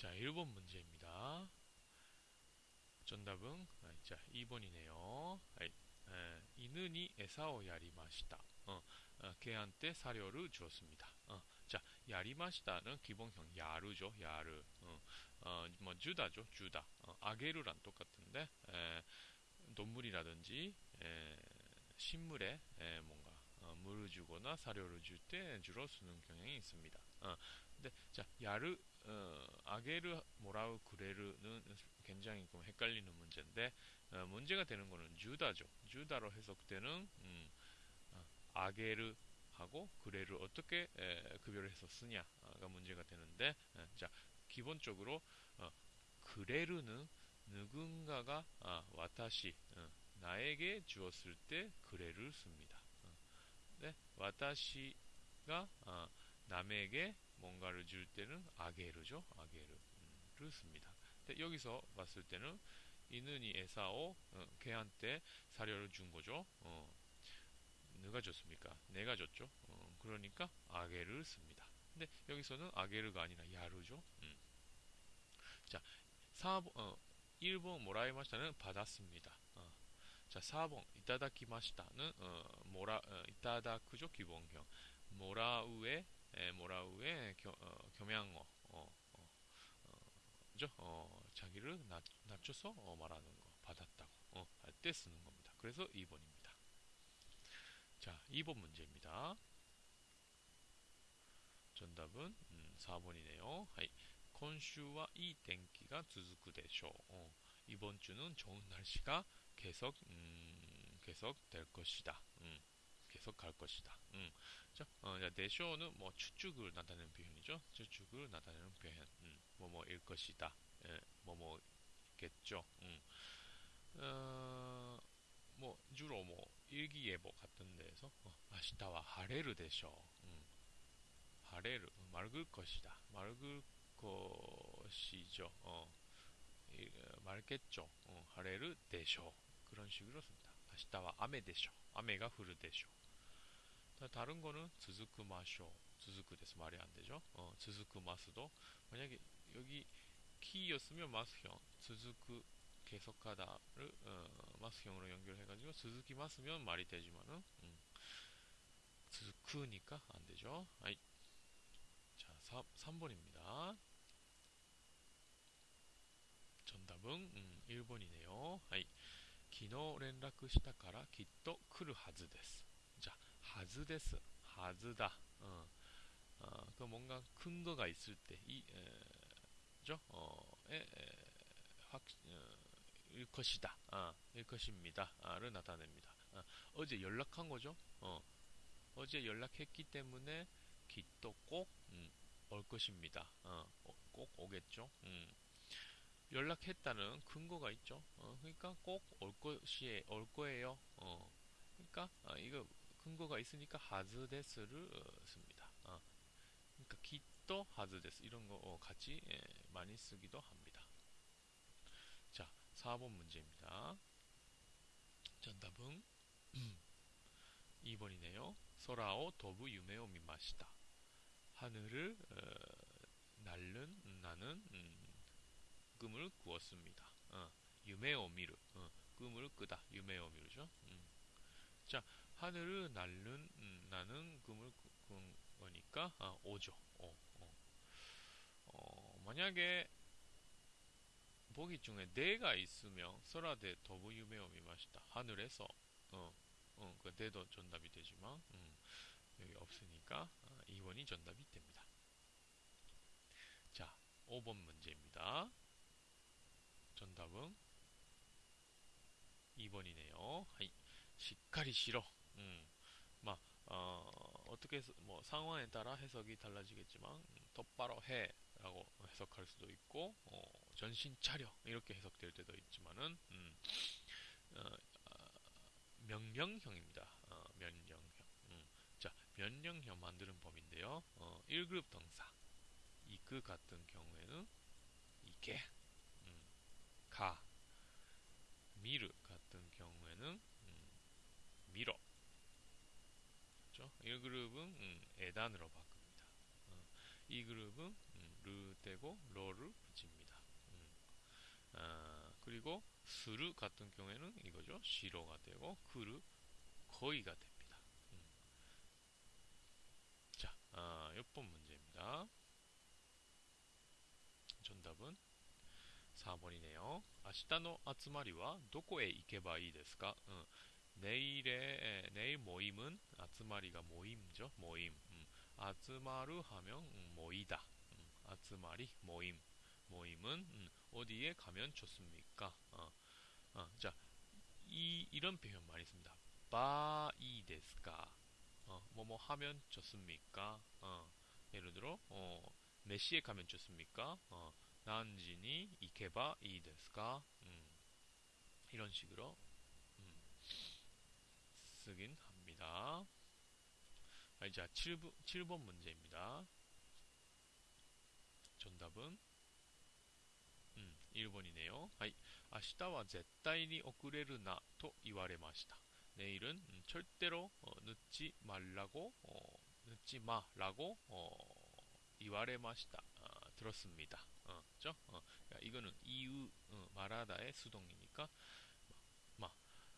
자, 1번 문제입니다. 정답은 아, 자, 2번이네요. 아이, 에, 이는이 에사오 야리마시다. 어, 어, 개한테 사료를 주었습니다. 어, 자, 야리마시다는 기본형 야르죠. 야르. 어, 어, 뭐 주다죠. 주다. 어, 아게르랑 똑같은데 에, 동물이라든지 에, 식물에 에, 뭔가 어, 물을 주거나 사료를 줄 때 주로 쓰는 경향이 있습니다. 어, 근데 자 야르 어, 아게르 모라우 그레르는 굉장히 좀 헷갈리는 문제인데 어, 문제가 되는 거는 주다죠. 주다로 해석되는 음, 어, 아게르 하고 그레를 어떻게 에, 급여를 해서 쓰냐가 문제가 되는데 에, 자 기본적으로 어, 그레르는 누군가가 아, 와타시 어, 나에게 주었을 때 그레를 씁니다. 어, 네, 와타시가 아, 남에게 뭔가를 줄 때는 아게르죠. 아게르를 씁니다. 근데 여기서 봤을 때는 이는이 에사오 어, 걔한테 사료를 준 거죠. 어, 누가 줬습니까? 내가 줬죠. 어, 그러니까 아게를 씁니다. 근데 여기서는 아게르가 아니라 야르죠. 음. 자, 4번, 어, 1번 모라이마시타는 받았습니다. 어. 자, 4번 이타다키마시타는 어, 모라 어, 이타다크죠 기본형. 모라우에 겸양어 어, 어, 어, 어, 자기를 낮, 낮춰서 어, 말하는 거 받았다고 어, 할 때 쓰는 겁니다. 그래서 2번입니다. 자, 2번 문제입니다. 정답은 음, 4번이네요. 하이. 今週はいい 天気が 続くでしょう. 어, 이번 주는 좋은 날씨가 계속 음, 계속 될 것이다. 음, 계속 갈 것이다. 음. 자, 어, 대쇼는 뭐 추측을 나타내는 표현이죠. 추측을 나타내는 표현. 음, 뭐뭐일 것이다. 예, 뭐뭐겠죠. 음. 어, 뭐 주로 뭐 일기예보 같은 데에서 어, 아시타와 하레르 대쇼. 음. 하레르 맑을 것이다. 맑을 것이죠. 어, 맑겠죠. 어, 하레르 대쇼. 그런 식으로 씁니다. 아시타와 아메 대쇼. 아메가 흐르 대쇼. 다른 거는 즈즈크 마쇼, 즈즈크 데스 말이 안 되죠. 어, 즈즈크 마스도 만약에 여기 키였으면 마스형, 즈즈크 계속하다를 어, 마스형으로 연결해가지고 즈즈키 마스면 말이 되지만은 음, 즈즈크니까 안 되죠. 아이. 자, 3, 3번입니다. 정답은 음, 1번이네요. 아이. 昨日連絡したからきっと来るはずです。 하즈です. 하즈다. 어, 어, 그 뭔가 근거가 있을 때, 이, 에, 죠? 어, 에, 에, 확, 어, 일 것이다. 아, 일 것입니다. 를 나타냅니다. 아, 어제 연락한 거죠? 어, 어제 연락했기 때문에 기또 꼭, 음, 올 것입니다. 어, 꼭 오겠죠? 음. 연락했다는 근거가 있죠. 어, 그러니까 꼭 올 것이, 올 거예요. 어, 그러니까, 아, 이거 근거가 있으니까 하즈 데스를 어, 씁니다. 어. 그러니까 기또 하즈 데스 이런 거 어, 같이 예, 많이 쓰기도 합니다. 자, 4번 문제입니다. 정답은 2번이네요. 소라오 도부 유메오 미마시다. 하늘을 어, 날른 나는 음, 꿈을 꾸었습니다. 어, 유메오 미르 어, 꿈을 끄다 유메오 미르죠. 음. 자, 하늘을 날는 음, 나는 꿈을 꾼 거니까 아, 오죠. 어, 어. 어, 만약에 보기 중에 내가 있으면 서라데 더부 유메오 미마시다. 하늘에서 어, 어, 그 대도 정답이 되지만 음, 여기 없으니까 아, 2번이 정답이 됩니다. 자, 5번 문제입니다. 정답은 2번이네요. 하이. しっかりしろ. 음, 막, 어, 어떻게, 해서, 뭐, 상황에 따라 해석이 달라지겠지만, 음, 똑바로 해. 라고 해석할 수도 있고, 어, 전신 차려. 이렇게 해석될 때도 있지만은, 음, 어, 어, 명령형입니다. 어, 명령형. 음, 자, 명령형 만드는 법인데요. 어, 1그룹 동사. 이그 같은 경우에는, 이게, 그렇죠? 1그룹은 음, 에단으로 바꿉니다. 어, 이 그룹은 음, 르 떼고 러를 붙입니다. 음. 아, 그리고 스르 같은 경우에는 이거죠. 시로가 되고 그르 거의가 됩니다. 음. 자, 아, 6번 문제입니다. 정답은 4번이네요. 明日の集まりはどこへ行けばいいですか? 어, 내일의 내일 모임은 아츠마리가 모임죠. 모임. 음, 集まる 하면 음, 모이다. 음, 集まり 모임. 모임은 음, 어디에 가면 좋습니까? 어, 어, 자, 이 이런 표현 많이 씁니다. ばいいですか? 어, 뭐뭐 하면 좋습니까? 어, 예를 들어 어, 몇 시에 가면 좋습니까? 어, 何時に行けばいいですか? 음, 이런 식으로 음, 쓰긴 합니다. 아, 자, 7번, 7번 문제입니다. 정답은 음, 1번이네요. 하이, 明日は絶対に遅れるなと言われました. 내일은 음, 절대로 어, 늦지 말라고 어, 늦지 마라고 어, 이와레마시다 아, 들었습니다. 어, 그죠? 어, 그러니까 이거는 이유 어, 말하다의 수동이니까 마,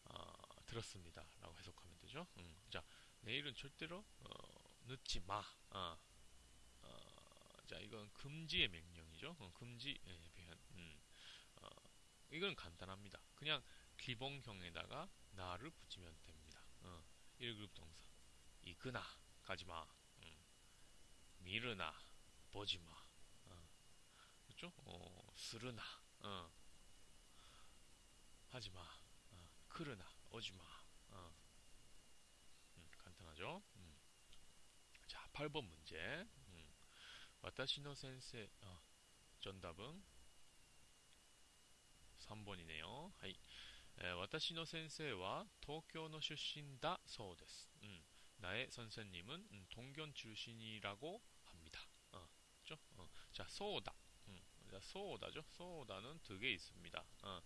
아, 들었습니다라고 해석하면 되죠. 음, 자, 내일은 절대로 어, 늦지 마. 아, 어, 자, 이건 금지의 명령이죠. 어, 금지 예. 음, 어, 이건 간단합니다. 그냥 기본형에다가 나를 붙이면 됩니다. 어, 1그룹 동사. 이끄나 가지마. 음, 미르나 보지마. 어, 그렇죠? 어, 스르나 어, 하지마. 어, 크르나 오지마. 어, 음, 간단하죠? 음. 자, 8번 문제. 음. 私の先生, 어, 정답은 3번이네요. はい。 私の先生は東京の出身だそうです. 음, 나의 선생님은 음, 동경 출신이라고 합니다. 어, 그죠? 어, 자, 소다. 음, 자, 소다죠? 소다는 두 개 있습니다. 어,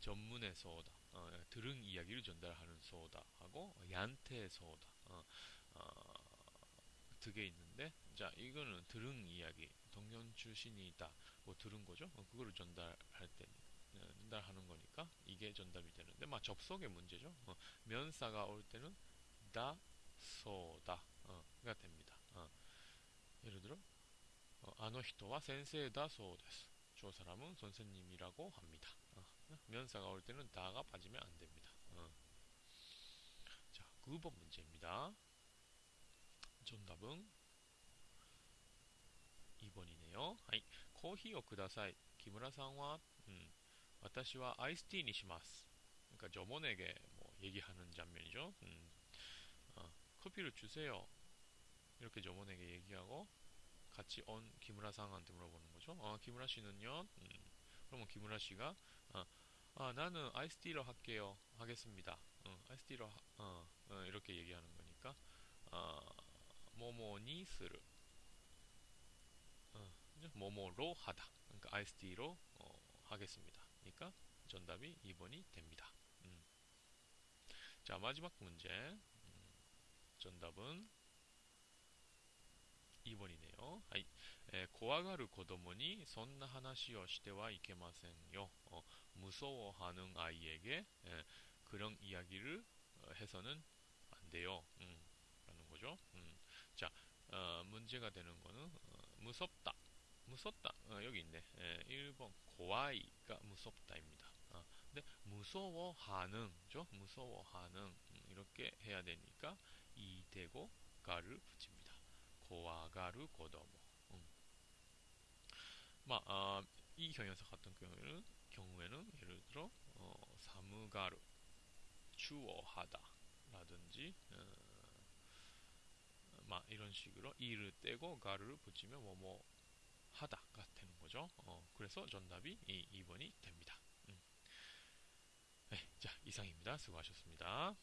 전문의 소다. 어, 들은 이야기를 전달하는 소다하고 얀테 소다. 어, 어, 두개 있는데, 자, 이거는 들은 이야기, 동경 출신이다. 뭐 들은 거죠? 어, 그거를 전달할 때 전달하는 거니까 이게 전달이 되는데 막 접속의 문제죠. 어, 면사가 올 때는 다, 소다 가 됩니다. 어, 예를 들어 어, 아노 히토와 센세다 소데스. 저 사람은 선생님이라고 합니다. 어, 면사가 올 때는 다가 빠지면 안 됩니다. 어. 자, 9번 문제입니다. 정답은 2번이네요. はいコーヒーをください木村さんは 음, 私は 아이스티 니시마스. 그러니까 점원에게 뭐 얘기하는 장면이죠. 음, 어, 커피를 주세요. 이렇게 점원에게 얘기하고 같이 온 기무라 상한테 물어보는 거죠. 어, 기무라 씨는요? 음, 그러면 기무라 씨가 어, 아, 나는 아이스티로 할게요. 하겠습니다. 어, 아이스티로 하, 어, 어, 이렇게 얘기하는 거니까 어, 모모니 스르 어, 모모로 하다. 그러니까 아이스티로 어, 하겠습니다. 그러니까 정답이 2번이 됩니다. 음. 자 마지막 문제 음. 정답은 2번이네요. 하이. 에, 고아가르 고도모니 선나 하나시오 시대와 이케마센요. 어, 무서워하는 아이에게 에, 그런 이야기를 어, 해서는 안 돼요. 음, 라는 거죠. 음. 자, 어, 문제가 되는 거는 어, 무섭다. 무섭다. 어, 여기 있네. 에, 1번 고아이가 무섭다입니다. 어, 근데 무서워하는, 죠? 무서워하는 음, 이렇게 해야 되니까 이 대고 가를 붙입니다. 고아가르 고도모. 음. 마, 아, 이 형용사 같은 경우에는 경우에는 예를 들어 어, 사무가르 추워하다 라든지 어, 막 이런 식으로 이를 떼고 가르를 붙이면 뭐뭐 하다가 되는 거죠. 어, 그래서 정답이 이 2번이 됩니다. 음. 네, 자 이상입니다. 수고하셨습니다.